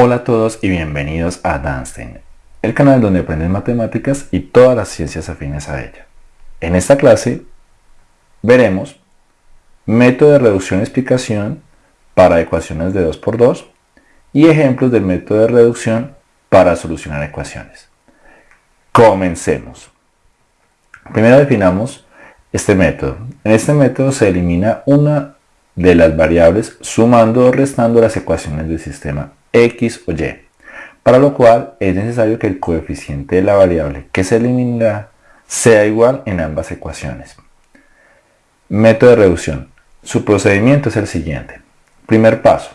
Hola a todos y bienvenidos a Danstein, el canal donde aprendes matemáticas y todas las ciencias afines a ella. En esta clase veremos método de reducción y explicación para ecuaciones de 2x2 y ejemplos del método de reducción para solucionar ecuaciones. Comencemos. Primero definamos este método. En este método se elimina una de las variables sumando o restando las ecuaciones del sistema x o y, para lo cual es necesario que el coeficiente de la variable que se eliminará sea igual en ambas ecuaciones. Método de reducción. Su procedimiento es el siguiente. Primer paso.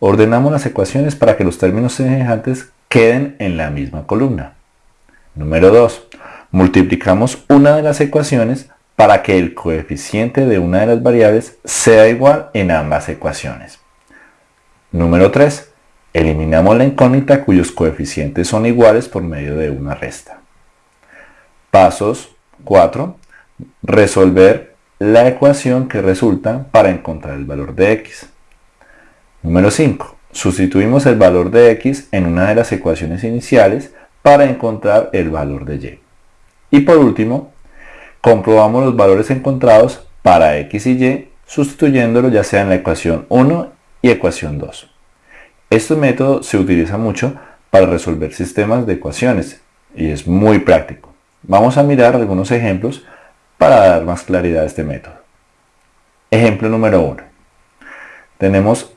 Ordenamos las ecuaciones para que los términos semejantes queden en la misma columna. Número 2. Multiplicamos una de las ecuaciones para que el coeficiente de una de las variables sea igual en ambas ecuaciones. Número 3. Eliminamos la incógnita cuyos coeficientes son iguales por medio de una resta. Pasos 4. Resolver la ecuación que resulta para encontrar el valor de x. Número 5. Sustituimos el valor de x en una de las ecuaciones iniciales para encontrar el valor de y. Y por último, comprobamos los valores encontrados para x y y sustituyéndolos ya sea en la ecuación 1 y ecuación 2. Este método se utiliza mucho para resolver sistemas de ecuaciones y es muy práctico. Vamos a mirar algunos ejemplos para dar más claridad a este método. Ejemplo número 1. Tenemos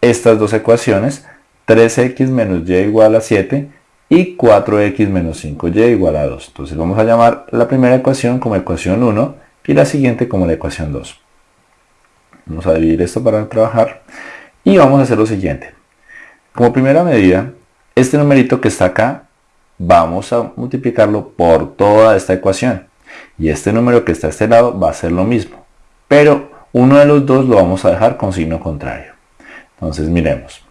estas dos ecuaciones, 3x menos y igual a 7 y 4x menos 5y igual a 2. Entonces vamos a llamar la primera ecuación como ecuación 1 y la siguiente como la ecuación 2. Vamos a dividir esto para trabajar y vamos a hacer lo siguiente. Como primera medida, este numerito que está acá, vamos a multiplicarlo por toda esta ecuación. Y este número que está a este lado va a ser lo mismo. Pero uno de los dos lo vamos a dejar con signo contrario. Entonces miremos.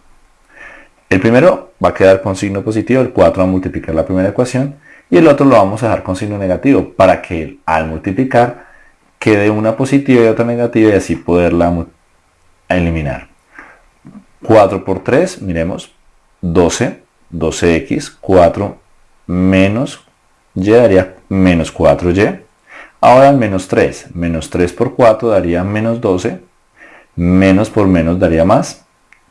El primero va a quedar con signo positivo, el 4 va a multiplicar la primera ecuación. Y el otro lo vamos a dejar con signo negativo para que al multiplicar quede una positiva y otra negativa y así poderla eliminar. 4 por 3, miremos, 12, 12x, 4 menos y daría menos 4y. Ahora el menos 3, menos 3 por 4 daría menos 12, menos por menos daría más,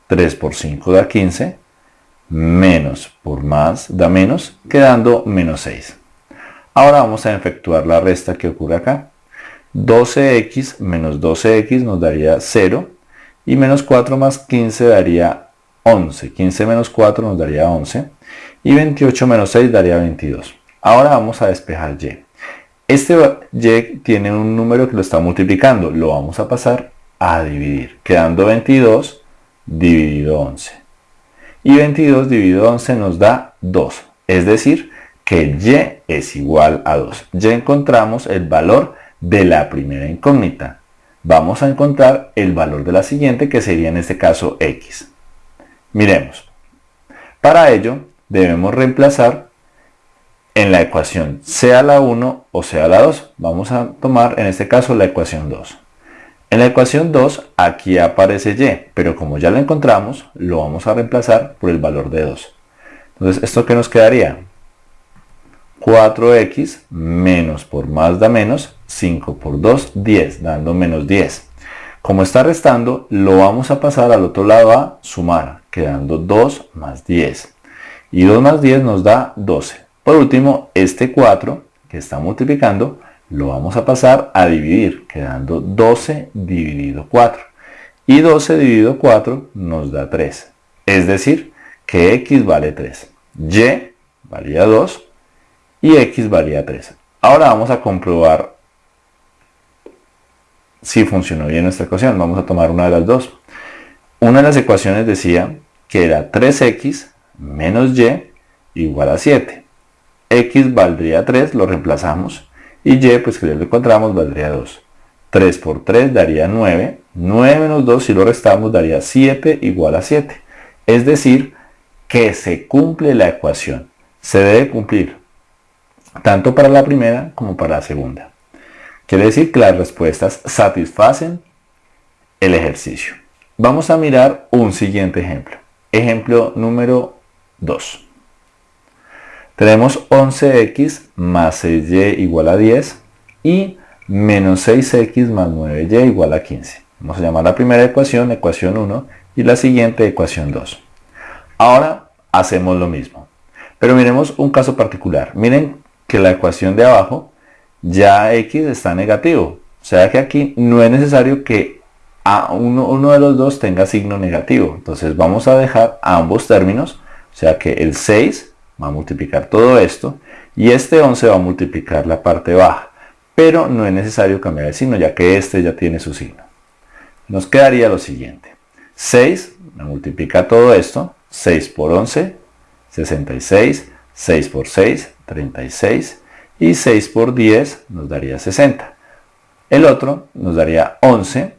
3 por 5 da 15, menos por más da menos, quedando menos 6. Ahora vamos a efectuar la resta que ocurre acá. 12x menos 12x nos daría 0, y menos 4 más 15 daría 11. 15 menos 4 nos daría 11. Y 28 menos 6 daría 22. Ahora vamos a despejar y. Este y tiene un número que lo está multiplicando. Lo vamos a pasar a dividir. Quedando 22 dividido 11. Y 22 dividido 11 nos da 2. Es decir, que y es igual a 2. Ya encontramos el valor de la primera incógnita vamos a encontrar el valor de la siguiente que sería en este caso x. Miremos. Para ello debemos reemplazar en la ecuación sea la 1 o sea la 2. Vamos a tomar en este caso la ecuación 2. En la ecuación 2 aquí aparece y, pero como ya la encontramos, lo vamos a reemplazar por el valor de 2. Entonces, ¿esto qué nos quedaría? 4x menos por más da menos 5 por 2, 10, dando menos 10. Como está restando, lo vamos a pasar al otro lado a sumar, quedando 2 más 10. Y 2 más 10 nos da 12. Por último, este 4 que está multiplicando, lo vamos a pasar a dividir, quedando 12 dividido 4. Y 12 dividido 4 nos da 3. Es decir, que x vale 3. y valía 2 y x valía 3. Ahora vamos a comprobar si funcionó bien nuestra ecuación. Vamos a tomar una de las dos. Una de las ecuaciones decía que era 3x menos y igual a 7. x valdría 3, lo reemplazamos. Y y, pues que ya lo encontramos, valdría 2. 3 por 3 daría 9. 9 menos 2, si lo restamos, daría 7 igual a 7. Es decir, que se cumple la ecuación. Se debe cumplir tanto para la primera como para la segunda. Quiere decir que las respuestas satisfacen el ejercicio. Vamos a mirar un siguiente ejemplo. Ejemplo número 2. Tenemos 11x más 6y igual a 10 y menos 6x más 9y igual a 15. Vamos a llamar la primera ecuación ecuación 1 y la siguiente ecuación 2. Ahora hacemos lo mismo. Pero miremos un caso particular. Miren que la ecuación de abajo ya x está negativo. O sea que aquí no es necesario que a uno, uno de los dos tenga signo negativo. Entonces vamos a dejar ambos términos. O sea que el 6 va a multiplicar todo esto y este 11 va a multiplicar la parte baja. Pero no es necesario cambiar el signo ya que este ya tiene su signo. Nos quedaría lo siguiente. 6 me multiplica todo esto. 6 por 11, 66. 6 por 6, 36. Y 6 por 10 nos daría 60. El otro nos daría 11.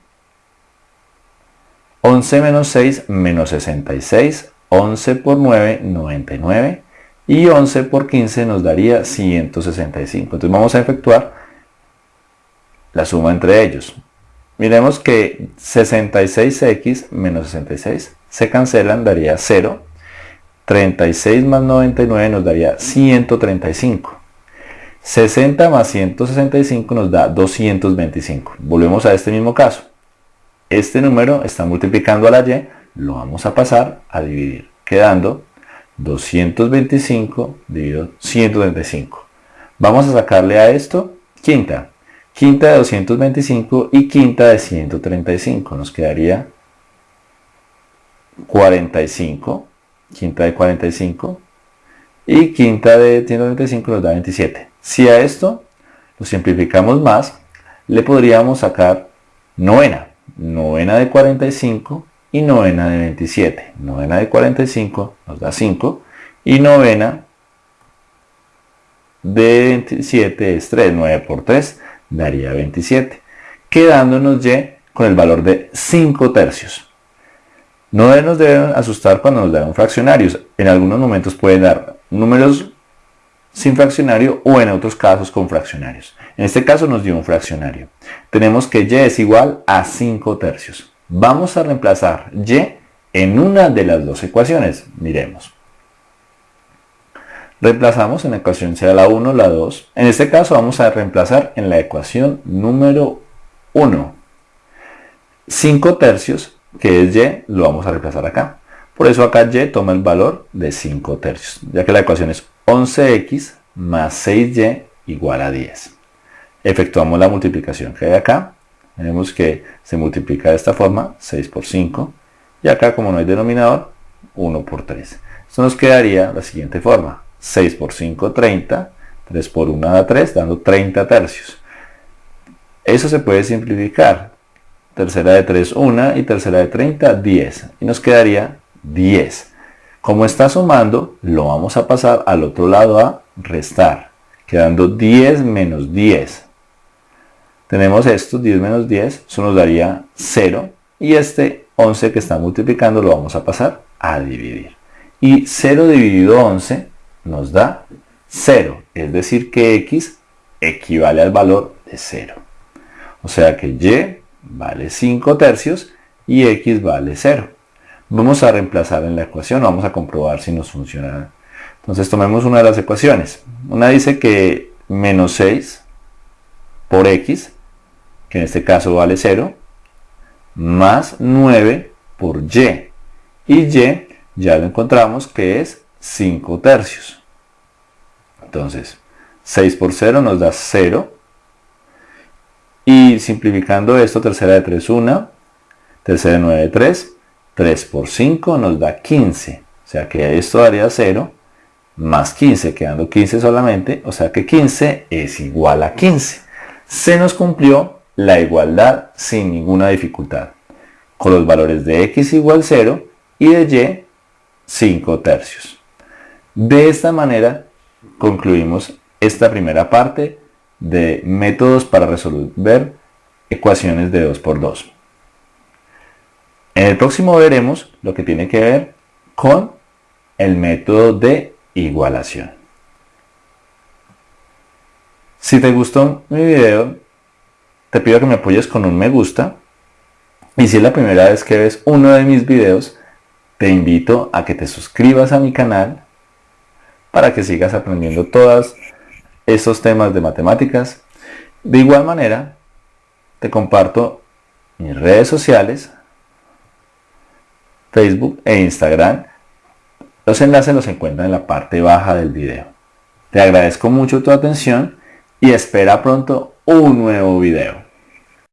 11 menos 6 menos 66. 11 por 9, 99 y 11 por 15 nos daría 165. Entonces vamos a efectuar la suma entre ellos. Miremos que 66x menos 66 se cancelan, daría 0. 36 más 99 nos daría 135. 60 más 165 nos da 225. Volvemos a este mismo caso. Este número está multiplicando a la y, lo vamos a pasar a dividir, quedando 225 dividido 135. Vamos a sacarle a esto quinta. Quinta de 225 y quinta de 135. Nos quedaría 45. Quinta de 45. Y quinta de 135 nos da 27. Si a esto lo simplificamos más, le podríamos sacar novena. Novena de 45 y novena de 27. Novena de 45 nos da 5 y novena de 27 es 3. 9 por 3 daría 27. Quedándonos y con el valor de 5 tercios. No nos deben asustar cuando nos dan fraccionarios. En algunos momentos pueden dar números sin fraccionario o en otros casos con fraccionarios. En este caso nos dio un fraccionario. Tenemos que y es igual a 5 tercios. Vamos a reemplazar y en una de las dos ecuaciones. Miremos. Reemplazamos en la ecuación sea la 1 la 2. En este caso vamos a reemplazar en la ecuación número 1. 5 tercios, que es y, lo vamos a reemplazar acá. Por eso acá y toma el valor de 5 tercios, ya que la ecuación es 11x más 6y igual a 10. Efectuamos la multiplicación que hay acá tenemos que se multiplica de esta forma, 6 por 5, y acá como no hay denominador, 1 por 3. Esto nos quedaría la siguiente forma, 6 por 5, 30, 3 por 1 da 3, dando 30 tercios. Eso se puede simplificar. Tercera de 3, 1 y tercera de 30, 10. Y nos quedaría 10. Como está sumando, lo vamos a pasar al otro lado a restar, quedando 10 menos 10 tenemos esto, 10 menos 10, eso nos daría 0. Y este 11 que está multiplicando lo vamos a pasar a dividir. Y 0 dividido 11 nos da 0. Es decir que x equivale al valor de 0. O sea que y vale 5 tercios y x vale 0. Vamos a reemplazar en la ecuación, vamos a comprobar si nos funciona. Entonces tomemos una de las ecuaciones. Una dice que menos 6 por x que en este caso vale 0, más 9 por y. Y y ya lo encontramos que es 5 tercios. Entonces, 6 por 0 nos da 0. Y simplificando esto, tercera de 3, 1. Tercera de 9, 3. 3 por 5 nos da 15. O sea que esto daría 0 más 15, quedando 15 solamente. O sea que 15 es igual a 15. Se nos cumplió la igualdad sin ninguna dificultad, con los valores de x igual 0 y de y 5 tercios. De esta manera concluimos esta primera parte de métodos para resolver ecuaciones de 2 por 2. En el próximo veremos lo que tiene que ver con el método de igualación. Si te gustó mi video, te pido que me apoyes con un me gusta. Y si es la primera vez que ves uno de mis videos, te invito a que te suscribas a mi canal para que sigas aprendiendo todos estos temas de matemáticas. De igual manera, te comparto mis redes sociales, Facebook e Instagram. Los enlaces los encuentran en la parte baja del video. Te agradezco mucho tu atención y espera pronto un nuevo video.